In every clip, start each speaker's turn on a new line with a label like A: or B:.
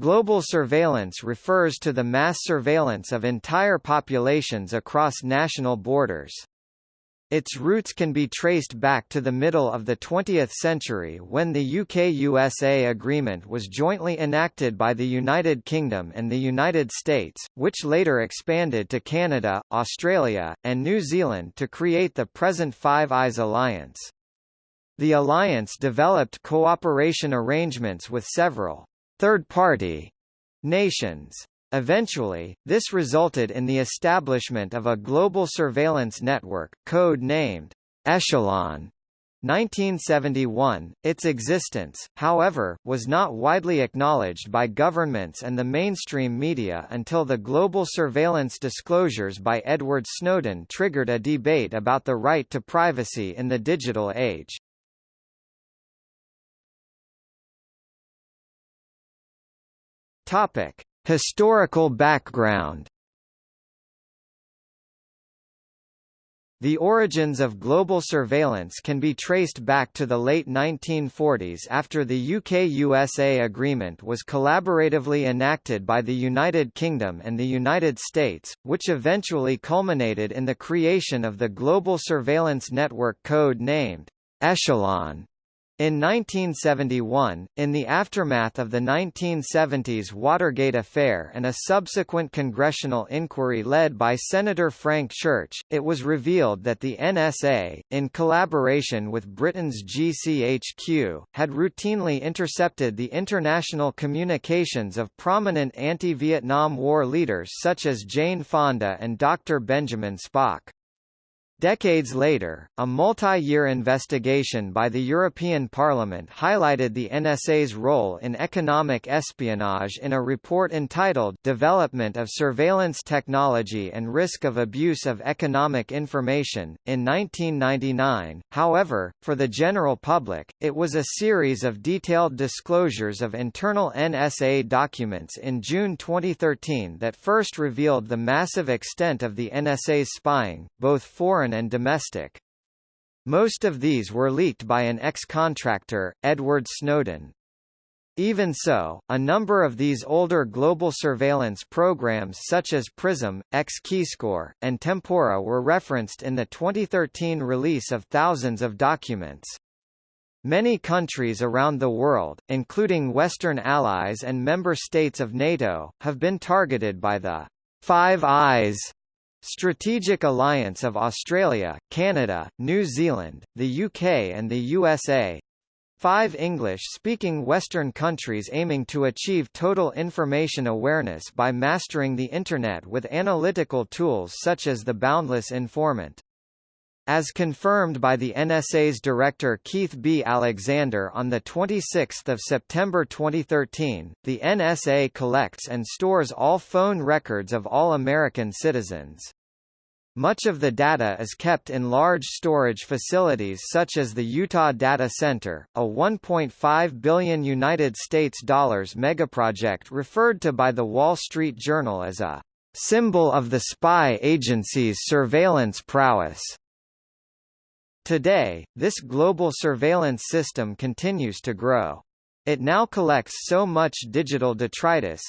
A: Global surveillance refers to the mass surveillance of entire populations across national borders. Its roots can be traced back to the middle of the 20th century when the UK-USA agreement was jointly enacted by the United Kingdom and the United States, which later expanded to Canada, Australia, and New Zealand to create the present Five Eyes Alliance. The alliance developed cooperation arrangements with several third-party nations. Eventually, this resulted in the establishment of a global surveillance network, code-named Echelon. 1971, its existence, however, was not widely acknowledged by governments and the mainstream media until the global surveillance disclosures by Edward Snowden triggered a debate about the right to privacy in the digital age. Topic: Historical background. The origins of global surveillance can be traced back to the late 1940s after the UK-USA agreement was collaboratively enacted by the United Kingdom and the United States, which eventually culminated in the creation of the Global Surveillance Network code named Echelon. In 1971, in the aftermath of the 1970s Watergate affair and a subsequent congressional inquiry led by Senator Frank Church, it was revealed that the NSA, in collaboration with Britain's GCHQ, had routinely intercepted the international communications of prominent anti-Vietnam War leaders such as Jane Fonda and Dr. Benjamin Spock. Decades later, a multi-year investigation by the European Parliament highlighted the NSA's role in economic espionage in a report entitled Development of Surveillance Technology and Risk of Abuse of Economic Information. In 1999, however, for the general public, it was a series of detailed disclosures of internal NSA documents in June 2013 that first revealed the massive extent of the NSA's spying, both foreign foreign and domestic. Most of these were leaked by an ex-contractor, Edward Snowden. Even so, a number of these older global surveillance programs such as PRISM, X-Keyscore, and Tempora were referenced in the 2013 release of thousands of documents. Many countries around the world, including Western allies and member states of NATO, have been targeted by the Five Eyes Strategic Alliance of Australia, Canada, New Zealand, the UK and the USA five English-speaking Western countries aiming to achieve total information awareness by mastering the Internet with analytical tools such as the Boundless Informant. As confirmed by the NSA's director Keith B. Alexander on 26 September 2013, the NSA collects and stores all phone records of all American citizens. Much of the data is kept in large storage facilities such as the Utah Data Center, a 1.5 billion United States dollars megaproject referred to by the Wall Street Journal as a symbol of the spy agency's surveillance prowess. Today, this global surveillance system continues to grow. It now collects so much digital detritus,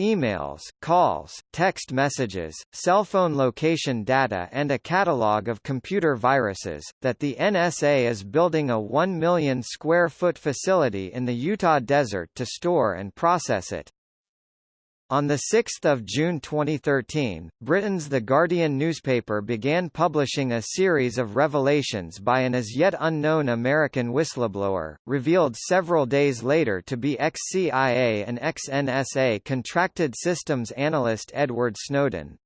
A: emails, calls, text messages, cell phone location data and a catalog of computer viruses, that the NSA is building a 1 million square foot facility in the Utah desert to store and process it. On 6 June 2013, Britain's The Guardian newspaper began publishing a series of revelations by an as yet unknown American whistleblower, revealed several days later to be ex-CIA and ex-NSA contracted systems analyst Edward Snowden.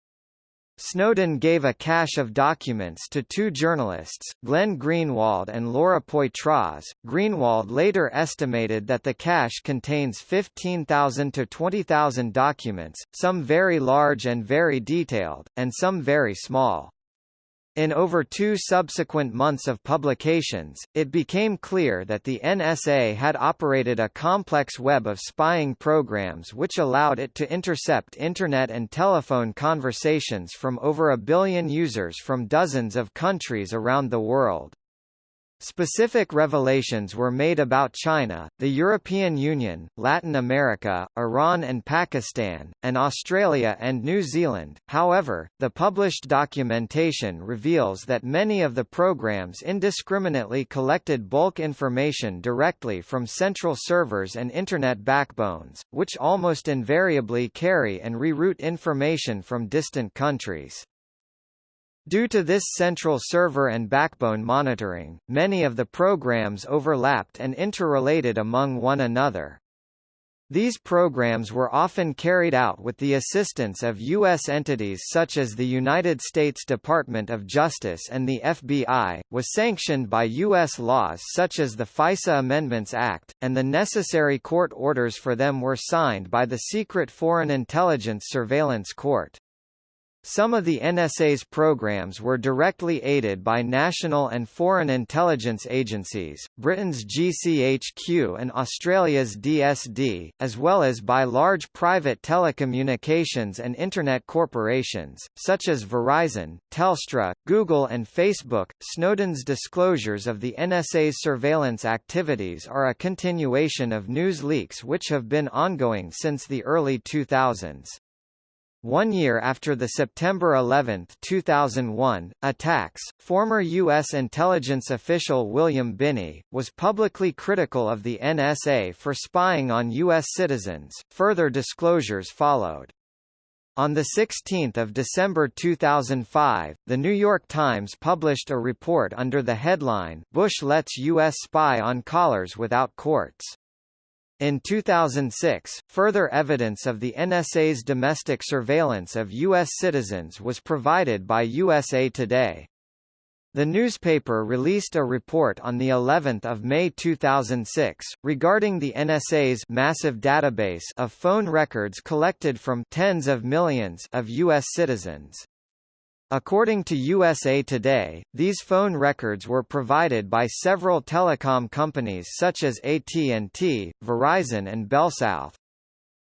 A: Snowden gave a cache of documents to two journalists, Glenn Greenwald and Laura Poitras. Greenwald later estimated that the cache contains 15,000 to 20,000 documents, some very large and very detailed, and some very small. In over two subsequent months of publications, it became clear that the NSA had operated a complex web of spying programs which allowed it to intercept Internet and telephone conversations from over a billion users from dozens of countries around the world. Specific revelations were made about China, the European Union, Latin America, Iran and Pakistan, and Australia and New Zealand. However, the published documentation reveals that many of the programs indiscriminately collected bulk information directly from central servers and Internet backbones, which almost invariably carry and reroute information from distant countries. Due to this central server and backbone monitoring, many of the programs overlapped and interrelated among one another. These programs were often carried out with the assistance of U.S. entities such as the United States Department of Justice and the FBI, was sanctioned by U.S. laws such as the FISA Amendments Act, and the necessary court orders for them were signed by the Secret Foreign Intelligence Surveillance Court. Some of the NSA's programs were directly aided by national and foreign intelligence agencies, Britain's GCHQ and Australia's DSD, as well as by large private telecommunications and Internet corporations, such as Verizon, Telstra, Google and Facebook. Snowden's disclosures of the NSA's surveillance activities are a continuation of news leaks which have been ongoing since the early 2000s. One year after the September 11, 2001, attacks, former U.S. intelligence official William Binney, was publicly critical of the NSA for spying on U.S. citizens. Further disclosures followed. On 16 December 2005, The New York Times published a report under the headline, Bush lets U.S. spy on callers without courts. In 2006, further evidence of the NSA's domestic surveillance of U.S. citizens was provided by USA Today. The newspaper released a report on the 11th of May 2006 regarding the NSA's massive database of phone records collected from tens of millions of US citizens. According to USA Today, these phone records were provided by several telecom companies such as AT&T, Verizon and BellSouth.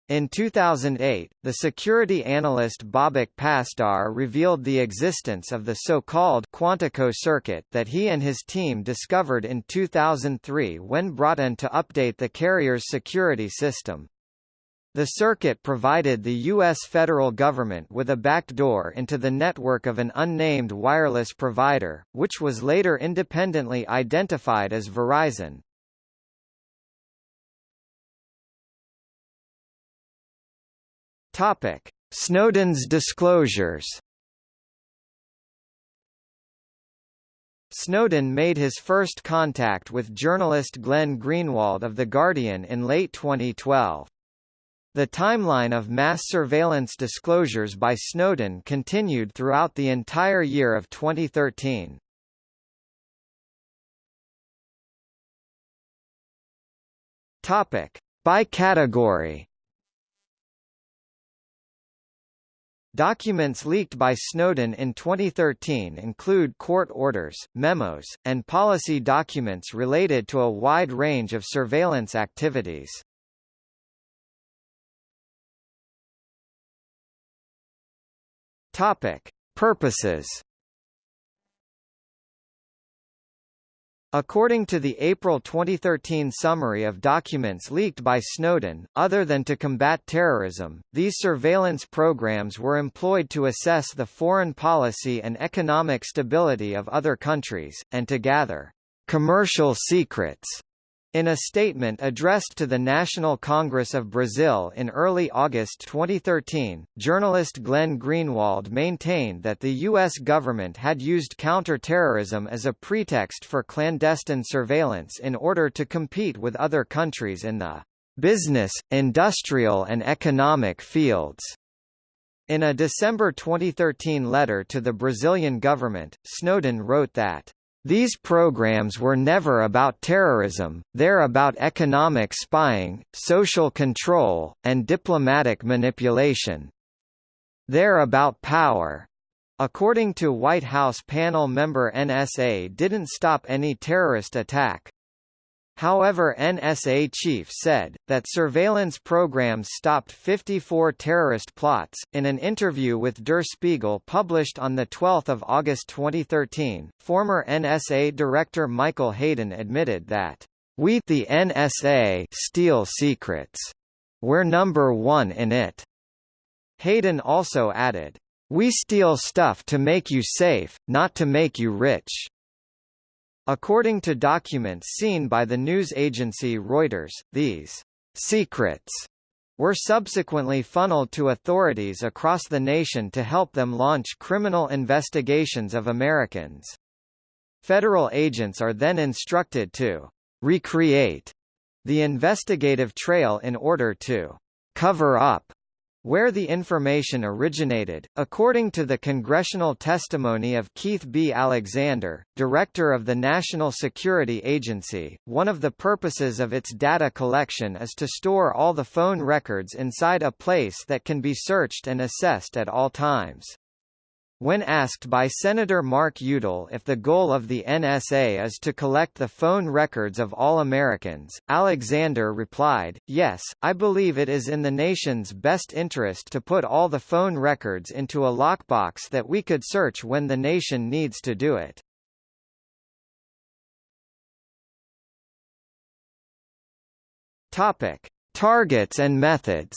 A: In 2008, the security analyst Babak Pasdar revealed the existence of the so-called Quantico circuit that he and his team discovered in 2003 when brought in to update the carrier's security system. The circuit provided the U.S. federal government with a backdoor into the network of an unnamed wireless provider, which was later independently identified as Verizon. Topic: Snowden's disclosures. Snowden made his first contact with journalist Glenn Greenwald of The Guardian in late 2012. The timeline of mass surveillance disclosures by Snowden continued throughout the entire year of 2013. Topic: By category. Documents leaked by Snowden in 2013 include court orders, memos, and policy documents related to a wide range of surveillance activities. Topic: Purposes. According to the April 2013 summary of documents leaked by Snowden, other than to combat terrorism, these surveillance programs were employed to assess the foreign policy and economic stability of other countries, and to gather commercial secrets in a statement addressed to the National Congress of Brazil in early August 2013, journalist Glenn Greenwald maintained that the U.S. government had used counter-terrorism as a pretext for clandestine surveillance in order to compete with other countries in the business, industrial and economic fields. In a December 2013 letter to the Brazilian government, Snowden wrote that these programs were never about terrorism, they're about economic spying, social control, and diplomatic manipulation. They're about power. According to White House panel member NSA didn't stop any terrorist attack. However NSA chief said, that surveillance programs stopped 54 terrorist plots. In an interview with Der Spiegel published on 12 August 2013, former NSA Director Michael Hayden admitted that, We the NSA steal secrets. We're number one in it. Hayden also added, We steal stuff to make you safe, not to make you rich. According to documents seen by the news agency Reuters, these secrets were subsequently funneled to authorities across the nation to help them launch criminal investigations of Americans. Federal agents are then instructed to recreate the investigative trail in order to cover up where the information originated, according to the congressional testimony of Keith B. Alexander, director of the National Security Agency, one of the purposes of its data collection is to store all the phone records inside a place that can be searched and assessed at all times. When asked by Senator Mark Udall if the goal of the NSA is to collect the phone records of all Americans, Alexander replied, Yes, I believe it is in the nation's best interest to put all the phone records into a lockbox that we could search when the nation needs to do it. Topic. Targets and methods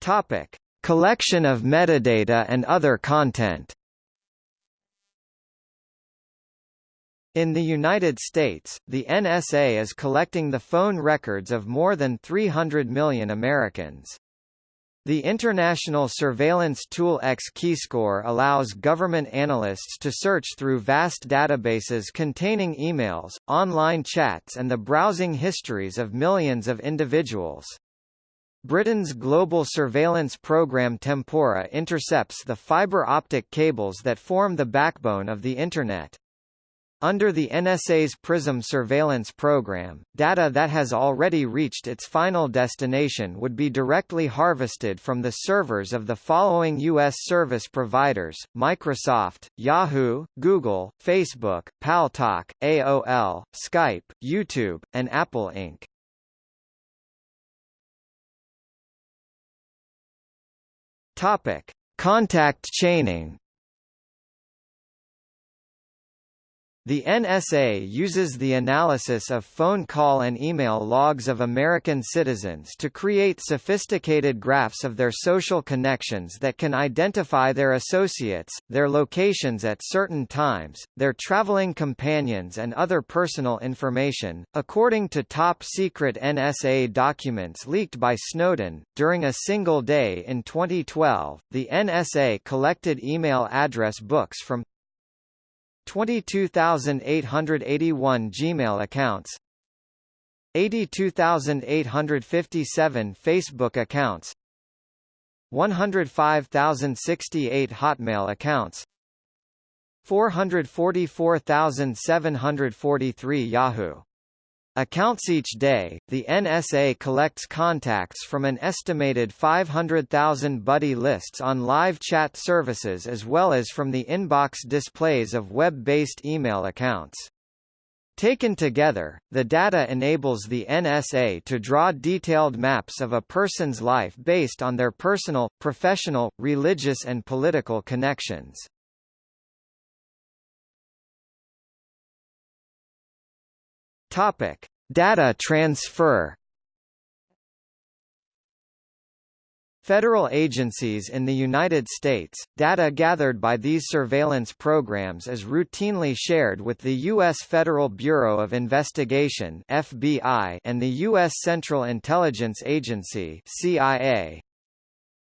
A: Topic: Collection of metadata and other content. In the United States, the NSA is collecting the phone records of more than 300 million Americans. The international surveillance tool X-Keyscore allows government analysts to search through vast databases containing emails, online chats and the browsing histories of millions of individuals. Britain's global surveillance program Tempora intercepts the fibre optic cables that form the backbone of the Internet. Under the NSA's PRISM surveillance program, data that has already reached its final destination would be directly harvested from the servers of the following U.S. service providers, Microsoft, Yahoo, Google, Facebook, Paltalk, AOL, Skype, YouTube, and Apple Inc. Topic: Contact chaining The NSA uses the analysis of phone call and email logs of American citizens to create sophisticated graphs of their social connections that can identify their associates, their locations at certain times, their traveling companions and other personal information. According to top-secret NSA documents leaked by Snowden, during a single day in 2012, the NSA collected email address books from 22,881 Gmail accounts 82,857 Facebook accounts 105,068 Hotmail accounts 444,743 Yahoo accounts each day. The NSA collects contacts from an estimated 500,000 buddy lists on live chat services as well as from the inbox displays of web-based email accounts. Taken together, the data enables the NSA to draw detailed maps of a person's life based on their personal, professional, religious and political connections. Topic: Data transfer. Federal agencies in the United States, data gathered by these surveillance programs is routinely shared with the U.S. Federal Bureau of Investigation FBI and the U.S. Central Intelligence Agency CIA.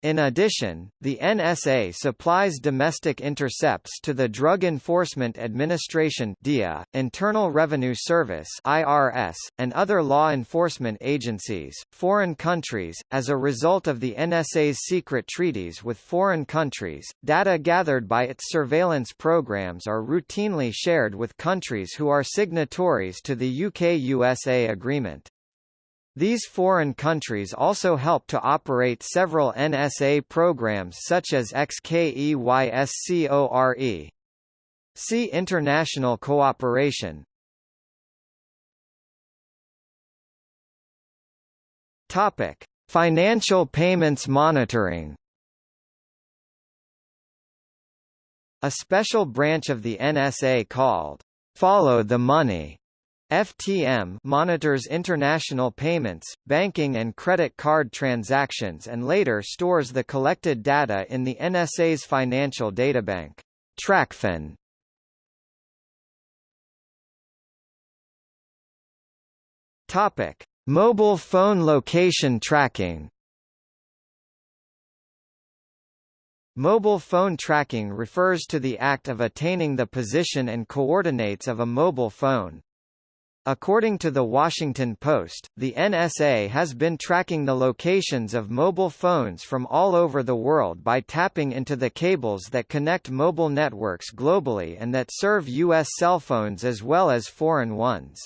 A: In addition, the NSA supplies domestic intercepts to the Drug Enforcement Administration DEA, Internal Revenue Service IRS, and other law enforcement agencies, foreign countries. As a result of the NSA's secret treaties with foreign countries, data gathered by its surveillance programs are routinely shared with countries who are signatories to the UK-USA agreement. These foreign countries also help to operate several NSA programs such as XKEYSCORE. See International cooperation. Topic: Financial payments monitoring. A special branch of the NSA called Follow the Money FTM monitors international payments, banking and credit card transactions and later stores the collected data in the NSA's financial databank. TracFin Topic: Mobile phone location tracking. Mobile phone tracking refers to the act of attaining the position and coordinates of a mobile phone. According to The Washington Post, the NSA has been tracking the locations of mobile phones from all over the world by tapping into the cables that connect mobile networks globally and that serve U.S. cell phones as well as foreign ones.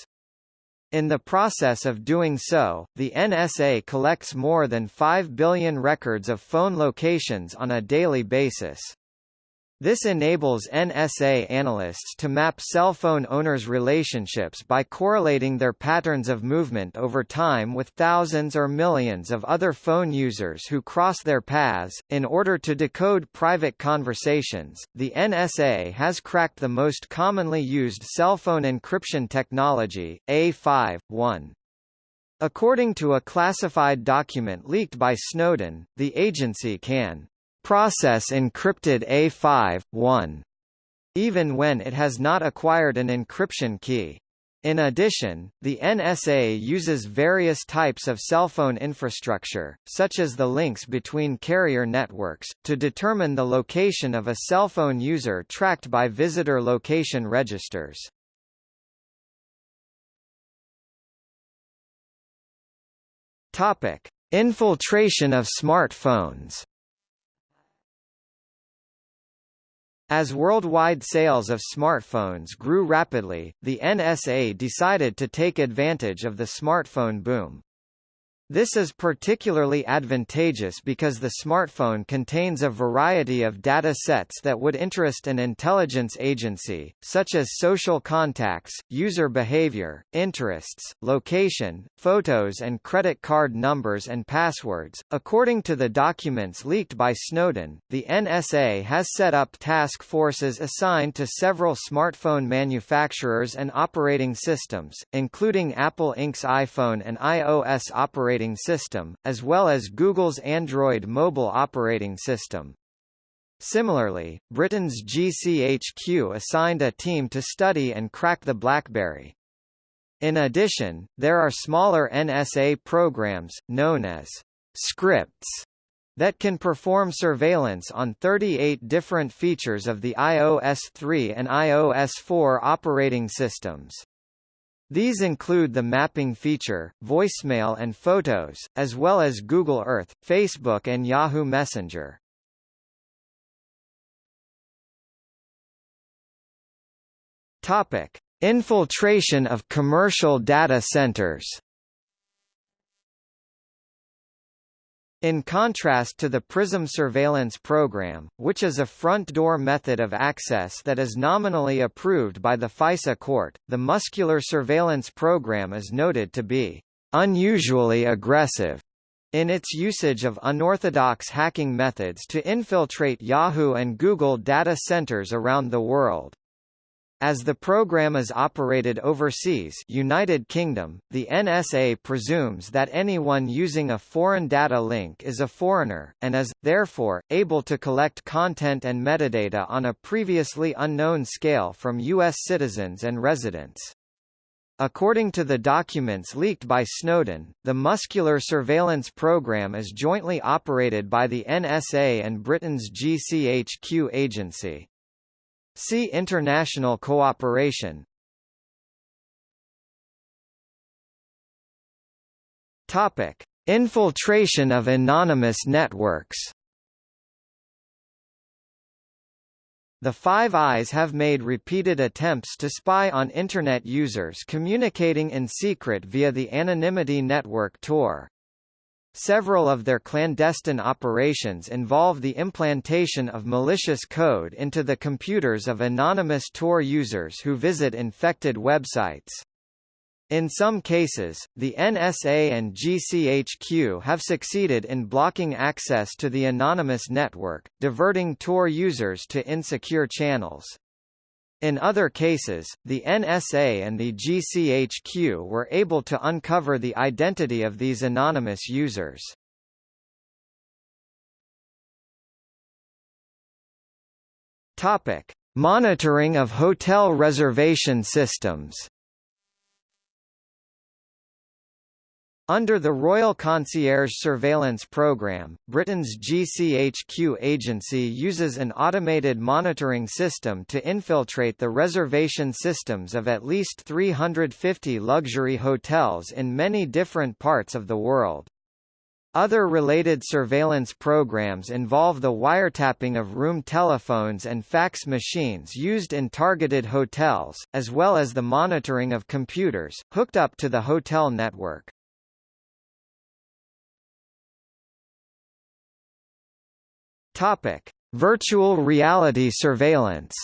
A: In the process of doing so, the NSA collects more than 5 billion records of phone locations on a daily basis. This enables NSA analysts to map cell phone owners' relationships by correlating their patterns of movement over time with thousands or millions of other phone users who cross their paths. In order to decode private conversations, the NSA has cracked the most commonly used cell phone encryption technology, A5.1. According to a classified document leaked by Snowden, the agency can process encrypted A5.1, even when it has not acquired an encryption key. In addition, the NSA uses various types of cell phone infrastructure, such as the links between carrier networks, to determine the location of a cell phone user tracked by visitor location registers. Topic: Infiltration of smartphones. As worldwide sales of smartphones grew rapidly, the NSA decided to take advantage of the smartphone boom. This is particularly advantageous because the smartphone contains a variety of data sets that would interest an intelligence agency, such as social contacts, user behavior, interests, location, photos and credit card numbers and passwords. According to the documents leaked by Snowden, the NSA has set up task forces assigned to several smartphone manufacturers and operating systems, including Apple Inc.'s iPhone and iOS operating operating system, as well as Google's Android mobile operating system. Similarly, Britain's GCHQ assigned a team to study and crack the BlackBerry. In addition, there are smaller NSA programs, known as scripts, that can perform surveillance on 38 different features of the iOS 3 and iOS 4 operating systems. These include the mapping feature, voicemail and photos, as well as Google Earth, Facebook and Yahoo Messenger. Topic: Infiltration of commercial data centers. In contrast to the PRISM surveillance program, which is a front-door method of access that is nominally approved by the FISA court, the muscular surveillance program is noted to be unusually aggressive in its usage of unorthodox hacking methods to infiltrate Yahoo and Google data centers around the world. As the program is operated overseas United Kingdom, the NSA presumes that anyone using a foreign data link is a foreigner, and is, therefore, able to collect content and metadata on a previously unknown scale from U.S. citizens and residents. According to the documents leaked by Snowden, the muscular surveillance program is jointly operated by the NSA and Britain's GCHQ agency. See international cooperation. Topic: Infiltration of anonymous networks. The Five Eyes have made repeated attempts to spy on Internet users communicating in secret via the anonymity network Tor. Several of their clandestine operations involve the implantation of malicious code into the computers of anonymous Tor users who visit infected websites. In some cases, the NSA and GCHQ have succeeded in blocking access to the anonymous network, diverting Tor users to insecure channels. In other cases, the NSA and the GCHQ were able to uncover the identity of these anonymous users. Topic: Monitoring of hotel reservation systems. Under the Royal Concierge Surveillance Programme, Britain's GCHQ agency uses an automated monitoring system to infiltrate the reservation systems of at least 350 luxury hotels in many different parts of the world. Other related surveillance programs involve the wiretapping of room telephones and fax machines used in targeted hotels, as well as the monitoring of computers, hooked up to the hotel network. Topic: Virtual reality surveillance.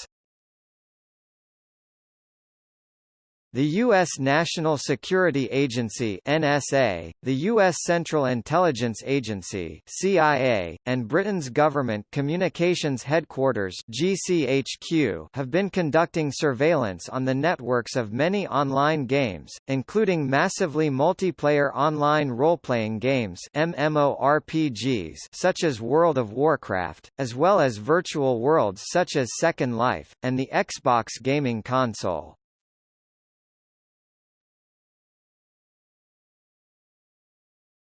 A: The U.S. National Security Agency NSA, the U.S. Central Intelligence Agency CIA, and Britain's Government Communications Headquarters GCHQ have been conducting surveillance on the networks of many online games, including massively multiplayer online role-playing games MMORPGs such as World of Warcraft, as well as virtual worlds such as Second Life, and the Xbox gaming console.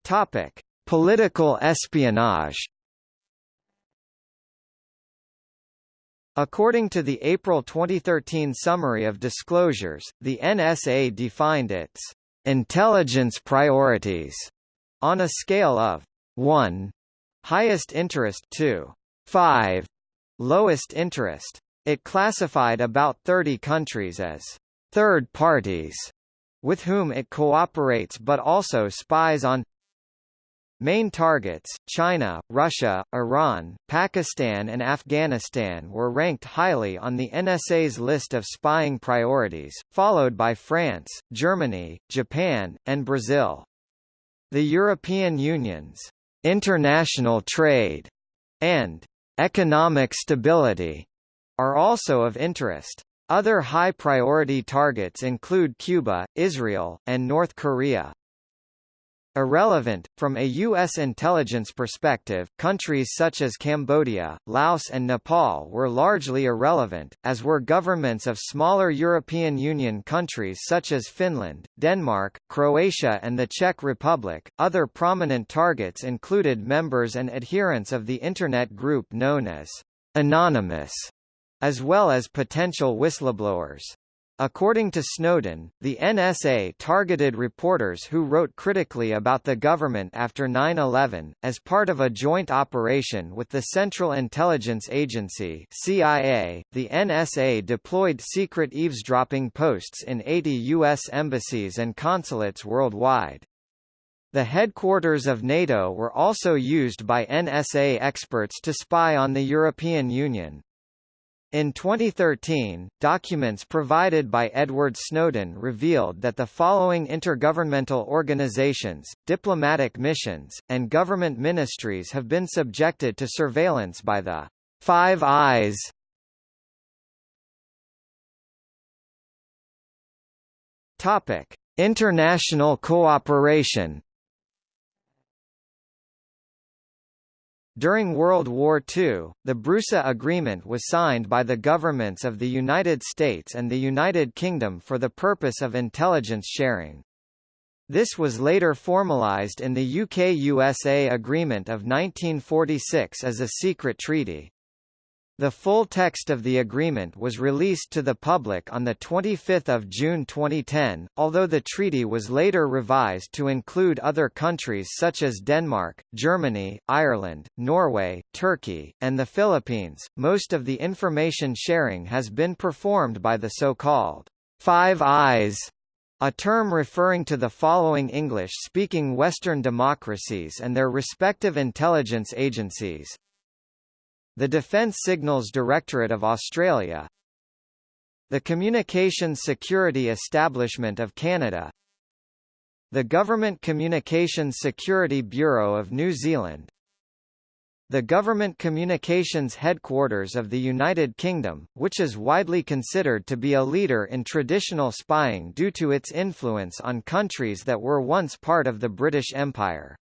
A: Topic: Political espionage. According to the April 2013 summary of disclosures, the NSA defined its intelligence priorities on a scale of 1 highest interest to 5 lowest interest. It classified about 30 countries as third parties with whom it cooperates but also spies on Main targets, China, Russia, Iran, Pakistan and Afghanistan were ranked highly on the NSA's list of spying priorities, followed by France, Germany, Japan, and Brazil. The European Union's international trade and economic stability are also of interest. Other high-priority targets include Cuba, Israel, and North Korea. Irrelevant. From a U.S. intelligence perspective, countries such as Cambodia, Laos and Nepal were largely irrelevant, as were governments of smaller European Union countries such as Finland, Denmark, Croatia and the Czech Republic. Other prominent targets included members and adherents of the Internet group known as Anonymous, as well as potential whistleblowers. According to Snowden, the NSA targeted reporters who wrote critically about the government after 9-11, as part of a joint operation with the Central Intelligence Agency CIA, the NSA deployed secret eavesdropping posts in 80 U.S. embassies and consulates worldwide. The headquarters of NATO were also used by NSA experts to spy on the European Union, in 2013, documents provided by Edward Snowden revealed that the following intergovernmental organizations, diplomatic missions, and government ministries have been subjected to surveillance by the Five Eyes. Topic: International cooperation During World War II, the BRUSA Agreement was signed by the governments of the United States and the United Kingdom for the purpose of intelligence sharing. This was later formalized in the UK-USA Agreement of 1946 as a secret treaty. The full text of the agreement was released to the public on 25 June 2010, although the treaty was later revised to include other countries such as Denmark, Germany, Ireland, Norway, Turkey, and the Philippines. Most of the information sharing has been performed by the so-called Five Eyes a term referring to the following English-speaking Western democracies and their respective intelligence agencies, the Defence Signals Directorate of Australia The Communications Security Establishment of Canada the Government Communications Security Bureau of New Zealand the Government Communications Headquarters of the United Kingdom, which is widely considered to be a leader in traditional spying due to its influence on countries that were once part of the British Empire.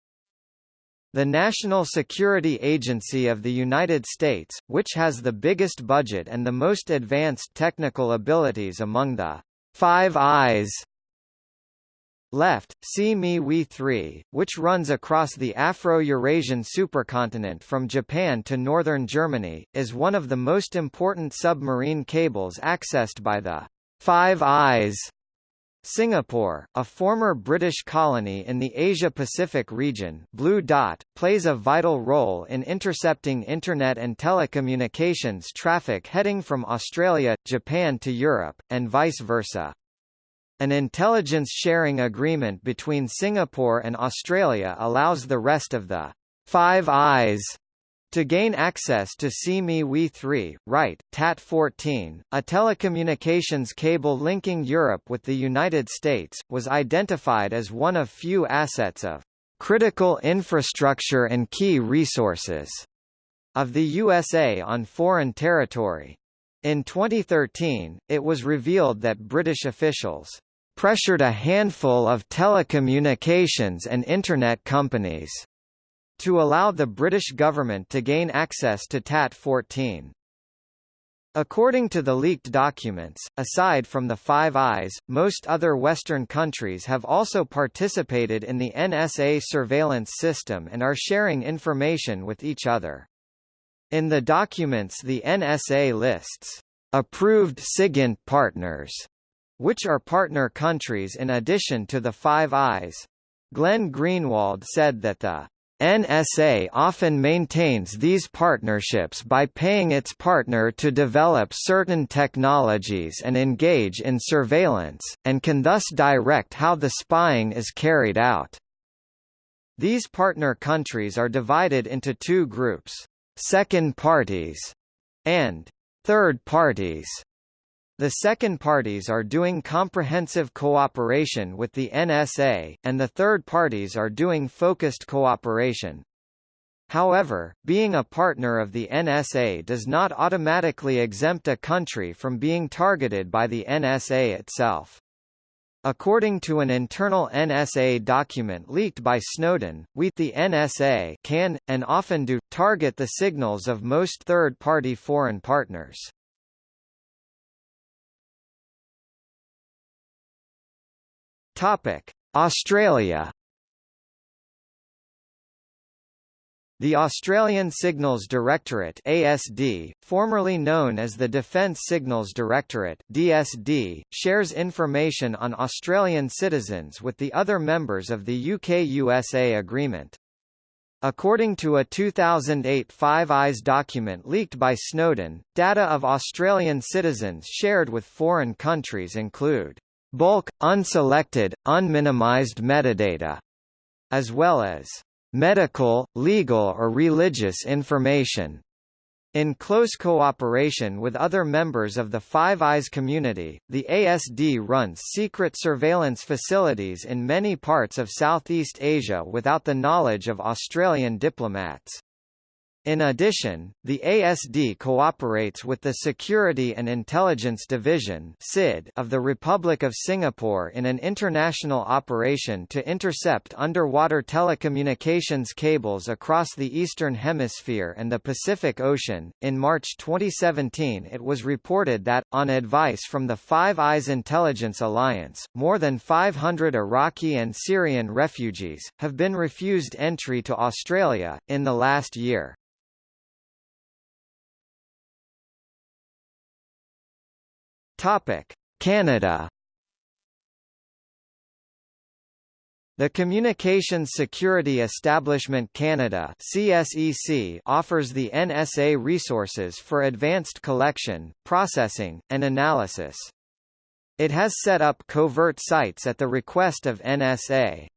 A: The National Security Agency of the United States, which has the biggest budget and the most advanced technical abilities among the Five Eyes left, SEA-ME-WE 3, which runs across the Afro-Eurasian supercontinent from Japan to northern Germany, is one of the most important submarine cables accessed by the Five Eyes Singapore, a former British colony in the Asia-Pacific region Blue Dot, plays a vital role in intercepting Internet and telecommunications traffic heading from Australia, Japan to Europe, and vice versa. An intelligence sharing agreement between Singapore and Australia allows the rest of the Five Eyes to gain access to CME 3, right, TAT-14, a telecommunications cable linking Europe with the United States, was identified as one of few assets of critical infrastructure and key resources of the USA on foreign territory. In 2013, it was revealed that British officials pressured a handful of telecommunications and Internet companies to allow the British government to gain access to TAT-14. According to the leaked documents, aside from the Five Eyes, most other Western countries have also participated in the NSA surveillance system and are sharing information with each other. In the documents the NSA lists, "...approved SIGINT partners", which are partner countries in addition to the Five Eyes. Glenn Greenwald said that the NSA often maintains these partnerships by paying its partner to develop certain technologies and engage in surveillance, and can thus direct how the spying is carried out. These partner countries are divided into two groups, second parties and third parties. The second parties are doing comprehensive cooperation with the NSA, and the third parties are doing focused cooperation. However, being a partner of the NSA does not automatically exempt a country from being targeted by the NSA itself. According to an internal NSA document leaked by Snowden, we the NSA can, and often do, target the signals of most third-party foreign partners. Topic: Australia. The Australian Signals Directorate ASD, formerly known as the Defence Signals Directorate DSD, shares information on Australian citizens with the other members of the UK-USA agreement. According to a 2008 Five Eyes document leaked by Snowden, data of Australian citizens shared with foreign countries include bulk, unselected, unminimized metadata, as well as medical, legal or religious information. In close cooperation with other members of the Five Eyes community, the ASD runs secret surveillance facilities in many parts of Southeast Asia without the knowledge of Australian diplomats. In addition, the ASD cooperates with the Security and Intelligence Division of the Republic of Singapore in an international operation to intercept underwater telecommunications cables across the Eastern Hemisphere and the Pacific Ocean. In March 2017, it was reported that, on advice from the Five Eyes Intelligence Alliance, more than 500 Iraqi and Syrian refugees have been refused entry to Australia in the last year. Topic: Canada The Communications Security Establishment Canada CSEC offers the NSA resources for advanced collection, processing, and analysis. It has set up covert sites at the request of NSA.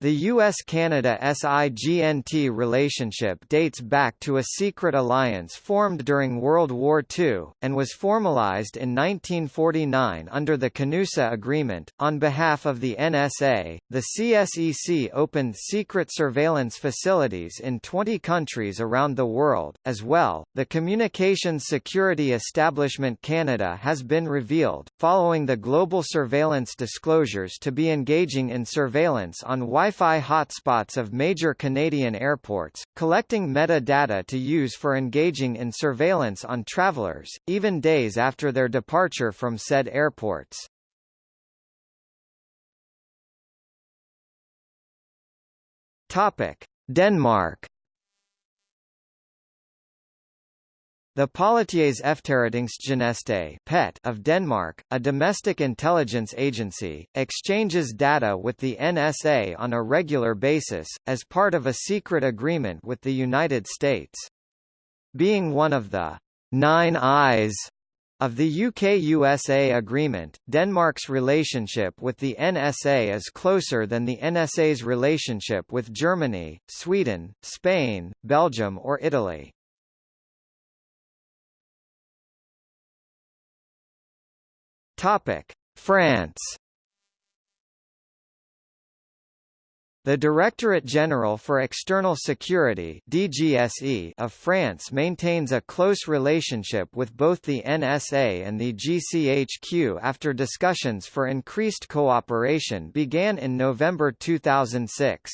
A: The U.S.-Canada SIGINT relationship dates back to a secret alliance formed during World War II, and was formalized in 1949 under the Canusa Agreement. On behalf of the NSA, the CSEC opened secret surveillance facilities in 20 countries around the world. As well, the Communications Security Establishment Canada has been revealed, following the global surveillance disclosures to be engaging in surveillance on Wi Wi-Fi hotspots of major Canadian airports, collecting metadata to use for engaging in surveillance on travelers, even days after their departure from said airports. Denmark The Politiets Efterretningstjeneste (PET) of Denmark, a domestic intelligence agency, exchanges data with the NSA on a regular basis, as part of a secret agreement with the United States. Being one of the Nine Eyes of the UK-USA agreement, Denmark's relationship with the NSA is closer than the NSA's relationship with Germany, Sweden, Spain, Belgium or Italy. Topic: France. The Directorate General for External Security (DGSE) of France maintains a close relationship with both the NSA and the GCHQ after discussions for increased cooperation began in November 2006.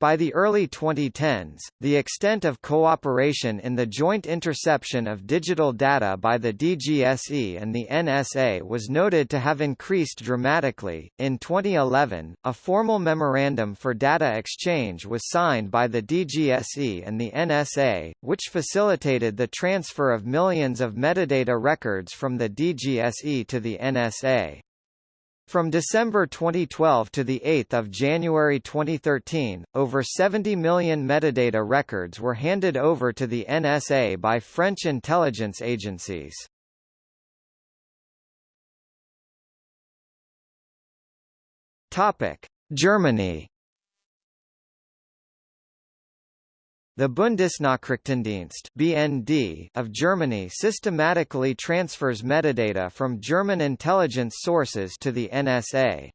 A: By the early 2010s, the extent of cooperation in the joint interception of digital data by the DGSE and the NSA was noted to have increased dramatically. In 2011, a formal memorandum for data exchange was signed by the DGSE and the NSA, which facilitated the transfer of millions of metadata records from the DGSE to the NSA. From December 2012 to 8 January 2013, over 70 million metadata records were handed over to the NSA by French intelligence agencies. Germany The Bundesnachrichtendienst (BND) of Germany systematically transfers metadata from German intelligence sources to the NSA.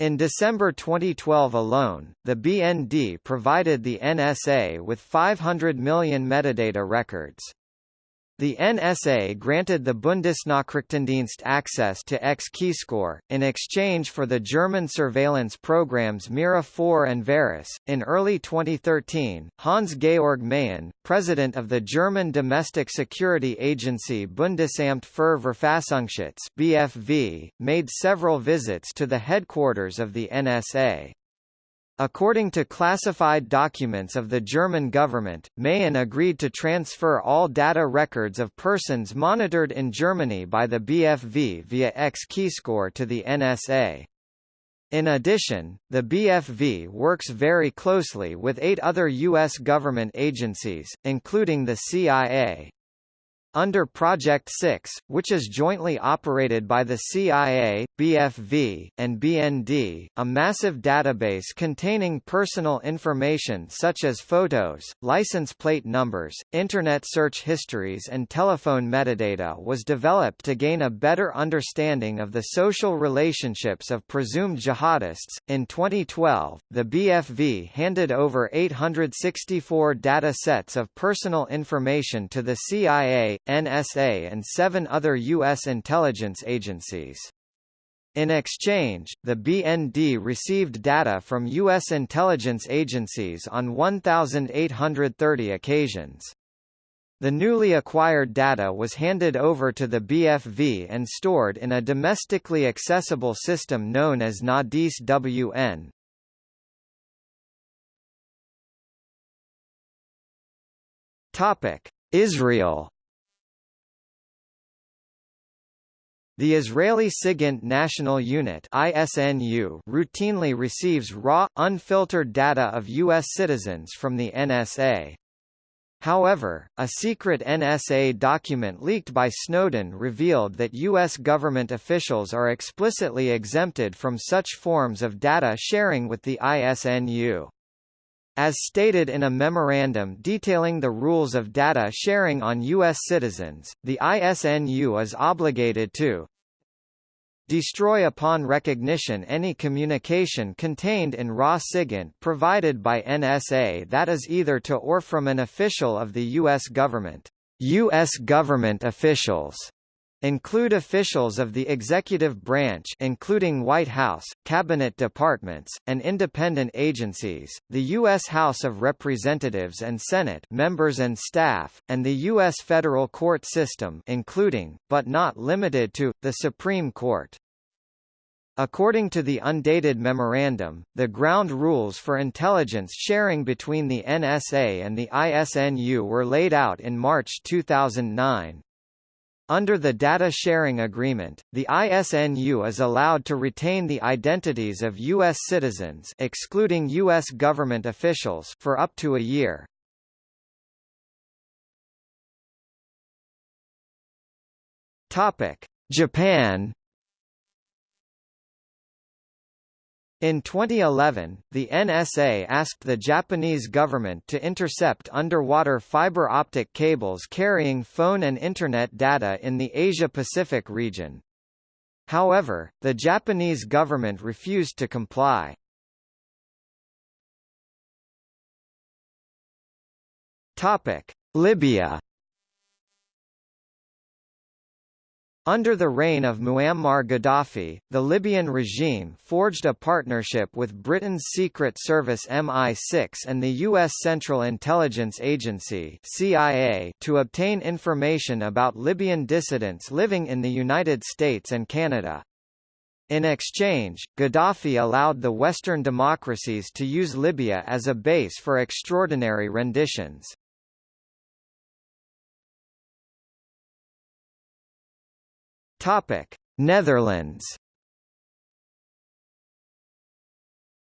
A: In December 2012 alone, the BND provided the NSA with 500 million metadata records. The NSA granted the Bundesnachrichtendienst access to X-Keyscore, in exchange for the German surveillance programs Mira 4 and Veras. In early 2013, Hans-Georg Mayen, president of the German domestic security agency Bundesamt für Verfassungsschutz (BFV), made several visits to the headquarters of the NSA. According to classified documents of the German government, Mayen agreed to transfer all data records of persons monitored in Germany by the BFV via X-Keyscore to the NSA. In addition, the BFV works very closely with eight other U.S. government agencies, including the CIA. Under Project 6, which is jointly operated by the CIA, BFV, and BND, a massive database containing personal information such as photos, license plate numbers, Internet search histories and telephone metadata was developed to gain a better understanding of the social relationships of presumed jihadists. In 2012, the BFV handed over 864 data sets of personal information to the CIA, NSA and seven other U.S. intelligence agencies. In exchange, the BND received data from U.S. intelligence agencies on 1,830 occasions. The newly acquired data was handed over to the BFV and stored in a domestically accessible system known as NADIS WN. Israel The Israeli SIGINT National Unit ISNU routinely receives raw, unfiltered data of U.S. citizens from the NSA. However, a secret NSA document leaked by Snowden revealed that U.S. government officials are explicitly exempted from such forms of data sharing with the ISNU. As stated in a memorandum detailing the rules of data sharing on U.S. citizens, the ISNU is obligated to destroy upon recognition any communication contained in raw SIGINT provided by NSA that is either to or from an official of the U.S. government. U.S. government officials include officials of the executive branch including White House, cabinet departments, and independent agencies, the U.S. House of Representatives and Senate members and staff, and the U.S. federal court system including, but not limited to, the Supreme Court. According to the undated memorandum, the ground rules for intelligence sharing between the NSA and the ISNU were laid out in March 2009. Under the data sharing agreement, the ISNU is allowed to retain the identities of U.S. citizens excluding U.S. government officials for up to a year. Japan In 2011, the NSA asked the Japanese government to intercept underwater fiber optic cables carrying phone and Internet data in the Asia-Pacific region. However, the Japanese government refused to comply. Libya Under the reign of Muammar Gaddafi, the Libyan regime forged a partnership with Britain's Secret Service MI6 and the U.S. Central Intelligence Agency CIA to obtain information about Libyan dissidents living in the United States and Canada. In exchange, Gaddafi allowed the Western democracies to use Libya as a base for extraordinary renditions. Topic: Netherlands.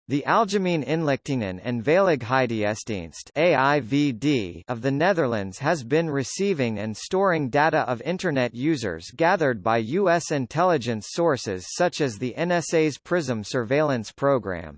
A: The Algemeen Inlichtingen en Veiligheidsdienst (AIVD) of the Netherlands has been receiving and storing data of Internet users gathered by U.S. intelligence sources such as the NSA's PRISM surveillance program.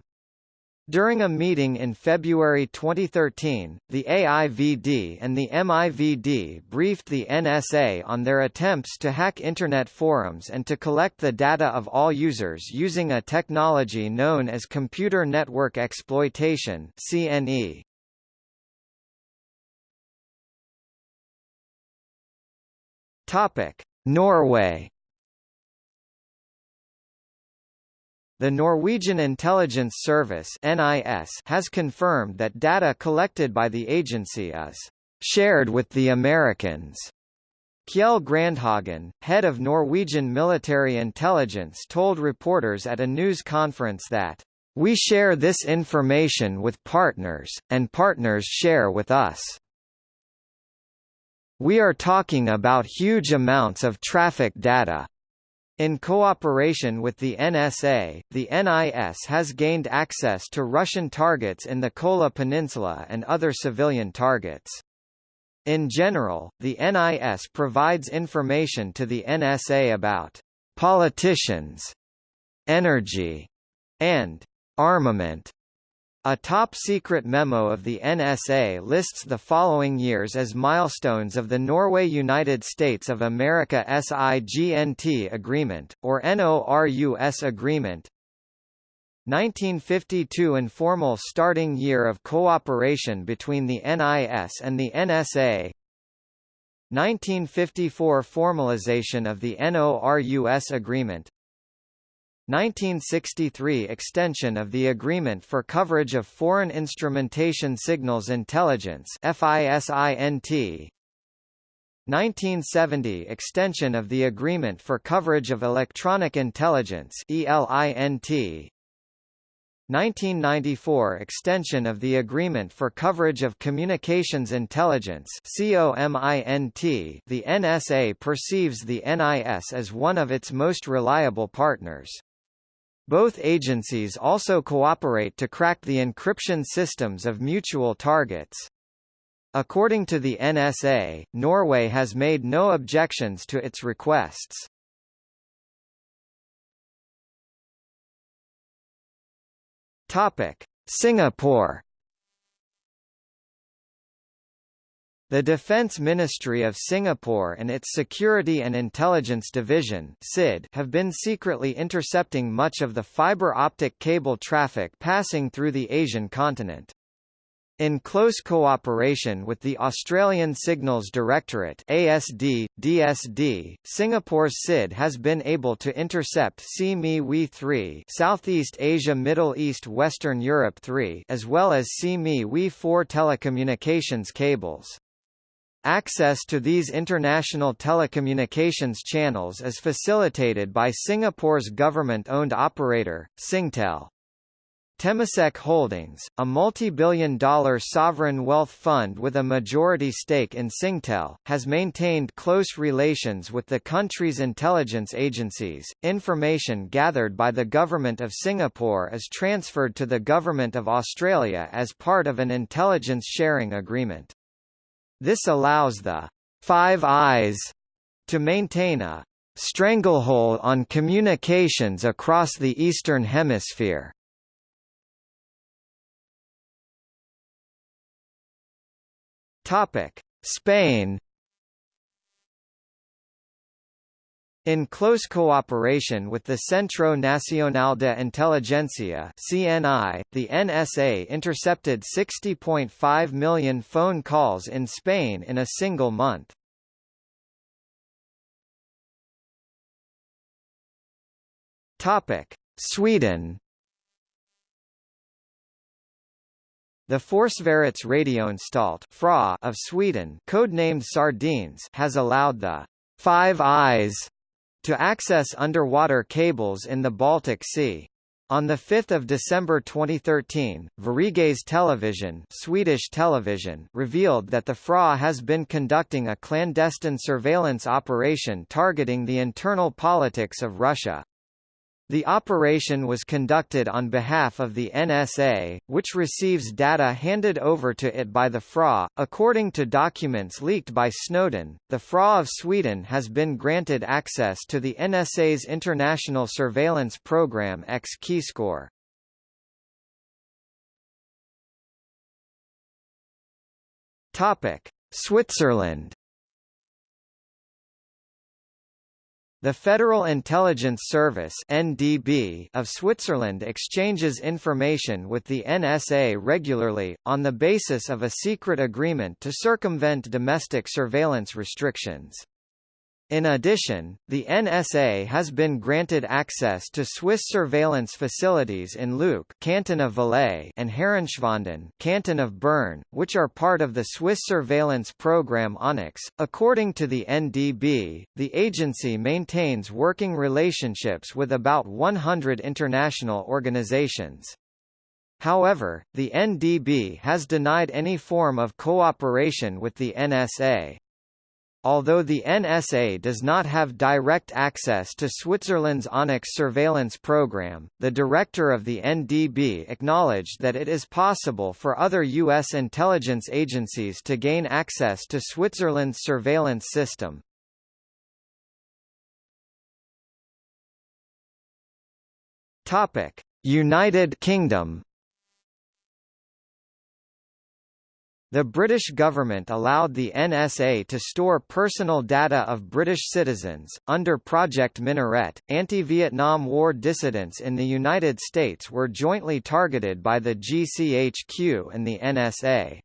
A: During a meeting in February 2013, the AIVD and the MIVD briefed the NSA on their attempts to hack Internet forums and to collect the data of all users using a technology known as Computer Network Exploitation CNE. Norway The Norwegian Intelligence Service (NIS) has confirmed that data collected by the agency is shared with the Americans. Kjell Grandhagen, head of Norwegian military intelligence told reporters at a news conference that, "...we share this information with partners, and partners share with us." We are talking about huge amounts of traffic data. In cooperation with the NSA, the NIS has gained access to Russian targets in the Kola Peninsula and other civilian targets. In general, the NIS provides information to the NSA about politicians, energy, and armament. A top-secret memo of the NSA lists the following years as milestones of the Norway-United States of America SIGINT Agreement, or NORUS Agreement. 1952 Informal starting year of cooperation between the NIS and the NSA 1954 Formalization of the NORUS Agreement 1963 extension of the Agreement for Coverage of Foreign Instrumentation Signals Intelligence FISINT 1970 extension of the Agreement for Coverage of Electronic Intelligence ELINT 1994 extension of the Agreement for Coverage of Communications Intelligence the NSA perceives the NIS as one of its most reliable partners. Both agencies also cooperate to crack the encryption systems of mutual targets. According to the NSA, Norway has made no objections to its requests. Topic: Singapore The Defence Ministry of Singapore and its Security and Intelligence Division SID have been secretly intercepting much of the fibre optic cable traffic passing through the Asian continent. In close cooperation with the Australian Signals Directorate ASD, DSD, Singapore's SID has been able to intercept SEA-ME-WE 3 Southeast Asia Middle East Western Europe 3 as well as SEA-ME-WE 4 telecommunications cables. Access to these international telecommunications channels is facilitated by Singapore's government-owned operator, Singtel. Temasek Holdings, a multi-billion dollar sovereign wealth fund with a majority stake in Singtel, has maintained close relations with the country's intelligence agencies. Information gathered by the Government of Singapore is transferred to the Government of Australia as part of an intelligence sharing agreement. This allows the Five Eyes to maintain a stranglehold on communications across the Eastern Hemisphere. Spain In close cooperation with the Centro Nacional de Inteligencia (CNI), the NSA intercepted 60.5 million phone calls in Spain in a single month. Topic: Sweden The Forsvarsradioanstalt of Sweden codenamed Sardines has allowed the Five Eyes to access underwater cables in the Baltic Sea. On 5 December 2013, Sveriges Television, Swedish television revealed that the FRA has been conducting a clandestine surveillance operation targeting the internal politics of Russia. The operation was conducted on behalf of the NSA, which receives data handed over to it by the FRA. According to documents leaked by Snowden, the FRA of Sweden has been granted access to the NSA's international surveillance program X-Keyscore. Topic: Switzerland The Federal Intelligence Service (NDB) of Switzerland exchanges information with the NSA regularly, on the basis of a secret agreement to circumvent domestic surveillance restrictions. In addition, the NSA has been granted access to Swiss surveillance facilities in Leuk, Canton of Valais, and Herrenschwanden, Canton of Bern, which are part of the Swiss surveillance program Onyx. According to the NDB, the agency maintains working relationships with about 100 international organizations. However, the NDB has denied any form of cooperation with the NSA. Although the NSA does not have direct access to Switzerland's Onyx surveillance program, the director of the NDB acknowledged that it is possible for other U.S. intelligence agencies to gain access to Switzerland's surveillance system. United Kingdom The British government allowed the NSA to store personal data of British citizens. Under Project Minaret, anti Vietnam War dissidents in the United States were jointly targeted by the GCHQ and the NSA.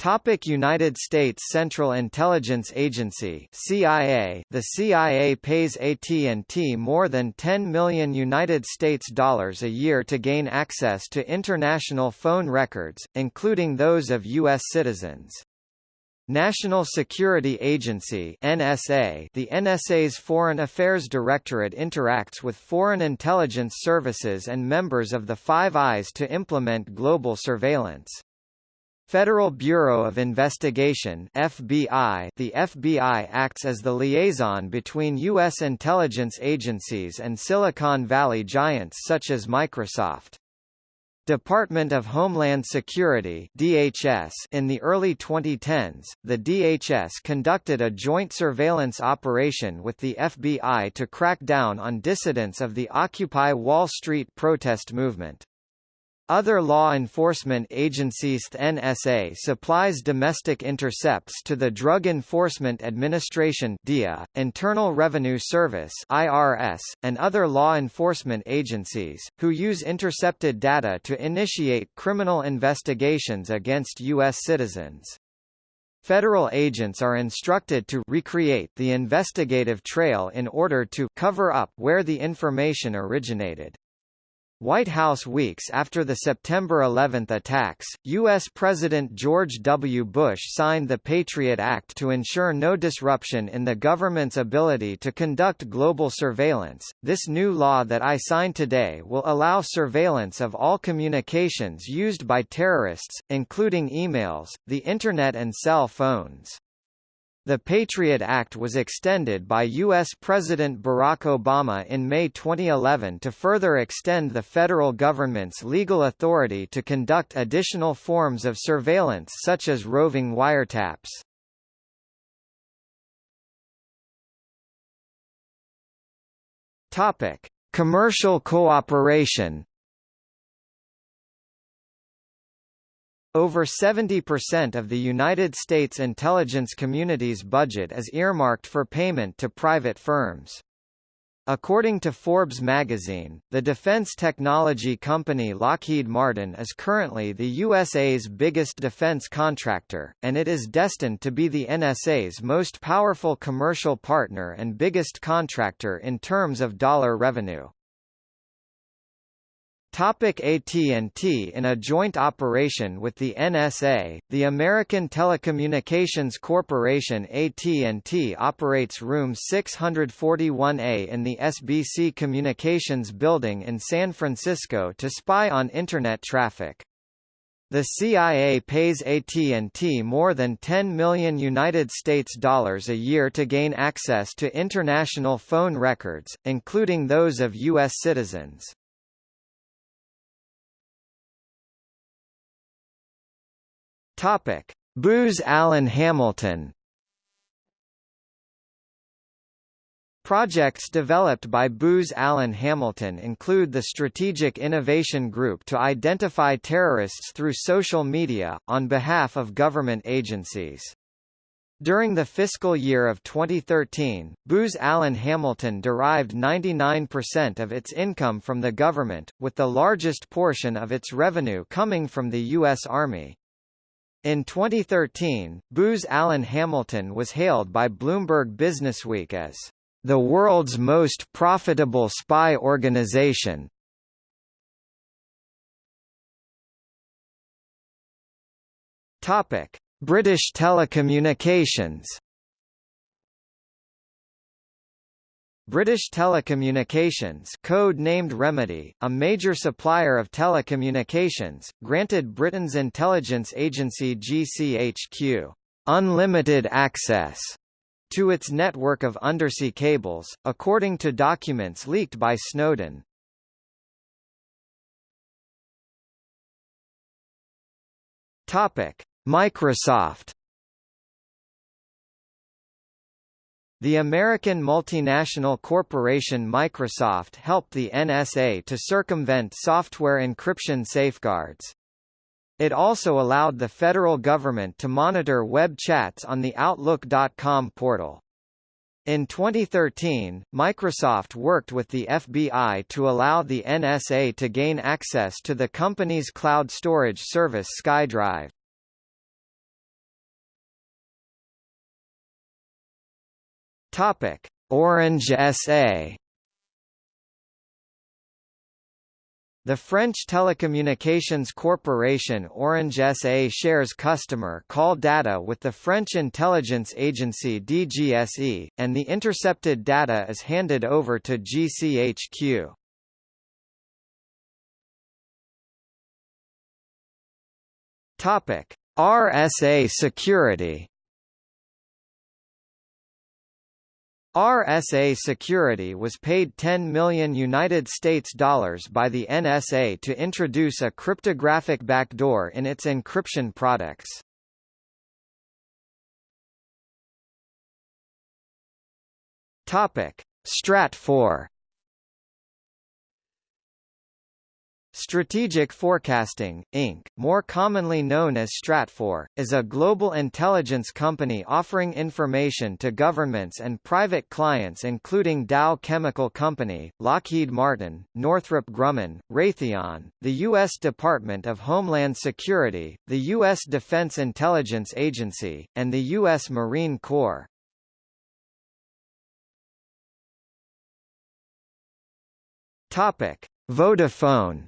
A: Topic United States Central Intelligence Agency CIA The CIA pays AT&T more than 10 million United States dollars a year to gain access to international phone records, including those of U.S. citizens. National Security Agency NSA The NSA's Foreign Affairs Directorate interacts with foreign intelligence services and members of the Five Eyes to implement global surveillance. Federal Bureau of Investigation FBI The FBI acts as the liaison between U.S. intelligence agencies and Silicon Valley giants such as Microsoft. Department of Homeland Security DHS In the early 2010s, the DHS conducted a joint surveillance operation with the FBI to crack down on dissidents of the Occupy Wall Street protest movement. Other law enforcement agencies The NSA supplies domestic intercepts to the Drug Enforcement Administration DEA, Internal Revenue Service IRS, and other law enforcement agencies, who use intercepted data to initiate criminal investigations against U.S. citizens. Federal agents are instructed to recreate the investigative trail in order to cover up where the information originated. White House weeks after the September 11 attacks, U.S. President George W. Bush signed the Patriot Act to ensure no disruption in the government's ability to conduct global surveillance. This new law that I signed today will allow surveillance of all communications used by terrorists, including emails, the Internet and cell phones. The Patriot Act was extended by U.S. President Barack Obama in May 2011 to further extend the federal government's legal authority to conduct additional forms of surveillance such as roving wiretaps. Topic: Commercial cooperation Over 70% of the United States intelligence community's budget is earmarked for payment to private firms. According to Forbes magazine, the defense technology company Lockheed Martin is currently the USA's biggest defense contractor, and it is destined to be the NSA's most powerful commercial partner and biggest contractor in terms of dollar revenue. AT&T In a joint operation with the NSA, the American Telecommunications Corporation AT&T operates Room 641A in the SBC Communications Building in San Francisco to spy on Internet traffic. The CIA pays AT&T more than 10 million United States dollars a year to gain access to international phone records, including those of U.S. citizens. Topic: Booz Allen Hamilton. Projects developed by Booz Allen Hamilton include the Strategic Innovation Group to identify terrorists through social media, on behalf of government agencies. During the fiscal year of 2013, Booz Allen Hamilton derived 99% of its income from the government, with the largest portion of its revenue coming from the U.S. Army. In 2013, Booz Allen Hamilton was hailed by Bloomberg Businessweek as the world's most profitable spy organization. Topic: British Telecommunications British Telecommunications code-named Remedy, a major supplier of telecommunications, granted Britain's intelligence agency GCHQ unlimited access to its network of undersea cables, according to documents leaked by Snowden. Topic: Microsoft The American multinational corporation Microsoft helped the NSA to circumvent software encryption safeguards. It also allowed the federal government to monitor web chats on the Outlook.com portal. In 2013, Microsoft worked with the FBI to allow the NSA to gain access to the company's cloud storage service SkyDrive. Topic: Orange SA. The French telecommunications corporation Orange SA shares customer call data with the French intelligence agency DGSE, and the intercepted data is handed over to GCHQ. Topic: RSA Security RSA Security was paid 10 million United States dollars by the NSA to introduce a cryptographic backdoor in its encryption products. Topic: Stratfor Strategic Forecasting, Inc., more commonly known as Stratfor, is a global intelligence company offering information to governments and private clients including Dow Chemical Company, Lockheed Martin, Northrop Grumman, Raytheon, the U.S. Department of Homeland Security, the U.S. Defense Intelligence Agency, and the U.S. Marine Corps. Topic. Vodafone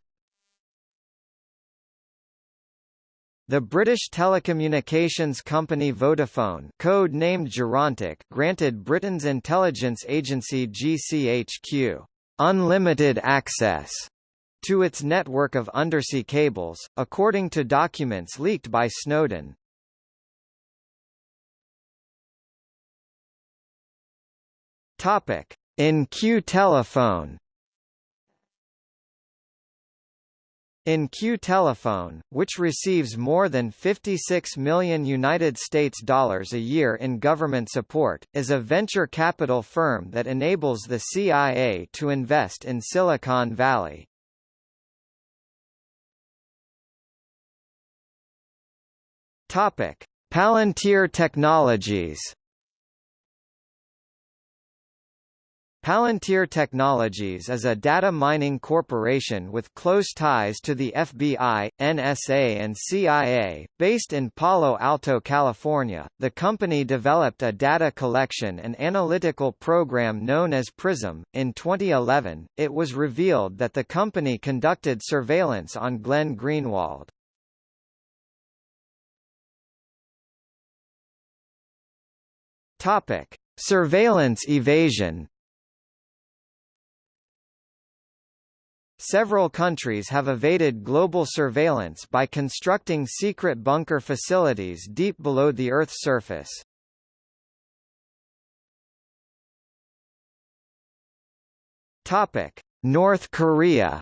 A: The British telecommunications company Vodafone code named Gerontic granted Britain's intelligence agency GCHQ unlimited access to its network of undersea cables, according to documents leaked by Snowden. In Q telephone In-queue telephone, which receives more than 56 million United States dollars a year in government support, is a venture capital firm that enables the CIA to invest in Silicon Valley. Topic: Palantir Technologies Palantir Technologies is a data mining corporation with close ties to the FBI, NSA, and CIA. Based in Palo Alto, California, the company developed a data collection and analytical program known as PRISM. In 2011, it was revealed that the company conducted surveillance on Glenn Greenwald. Topic: Surveillance evasion. Several countries have evaded global surveillance by constructing secret bunker facilities deep below the Earth's surface. North Korea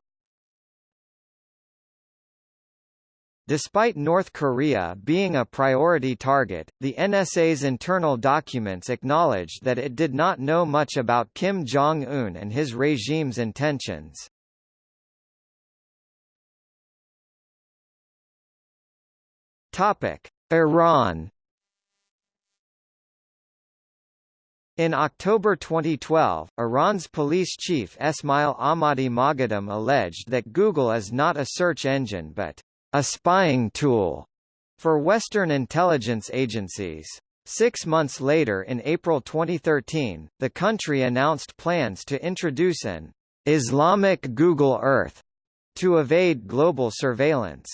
A: Despite North Korea being a priority target, the NSA's internal documents acknowledged that it did not know much about Kim Jong-un and his regime's intentions. Topic: Iran In October 2012, Iran's police chief Esmail Ahmadi Moghadam alleged that Google is not a search engine but a spying tool for Western intelligence agencies. Six months later in April 2013, the country announced plans to introduce an Islamic Google Earth to evade global surveillance.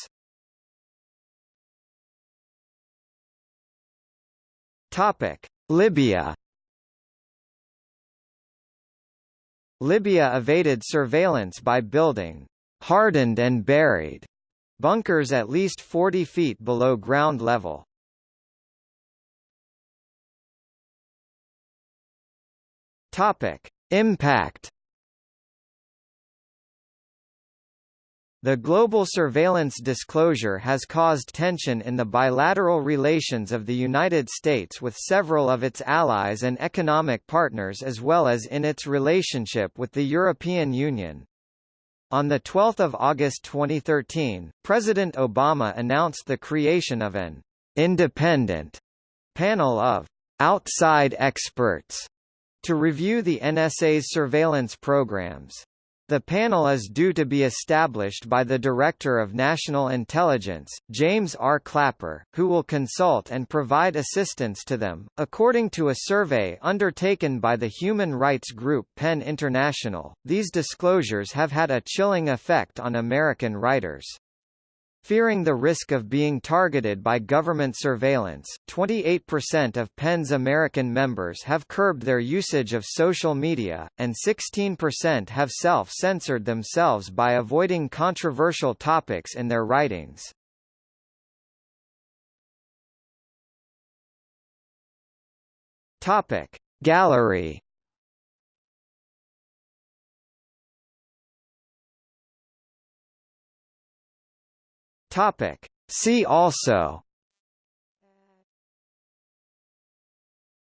A: Topic: Libya. Libya evaded surveillance by building hardened and buried bunkers at least 40 feet below ground level. Topic: Impact The global surveillance disclosure has caused tension in the bilateral relations of the United States with several of its allies and economic partners as well as in its relationship with the European Union. On 12 August 2013, President Obama announced the creation of an independent panel of outside experts to review the NSA's surveillance programs. The panel is due to be established by the Director of National Intelligence, James R. Clapper, who will consult and provide assistance to them. According to a survey undertaken by the human rights group PEN International, these disclosures have had a chilling effect on American writers. Fearing the risk of being targeted by government surveillance, 28% of PEN's American members have curbed their usage of social media, and 16% have self-censored themselves by avoiding controversial topics in their writings. Gallery Topic. See also.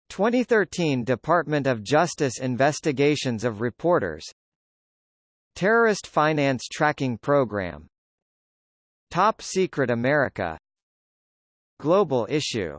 A: 2013 Department of Justice investigations of reporters. Terrorist Finance Tracking Program. Top Secret America. Global Issue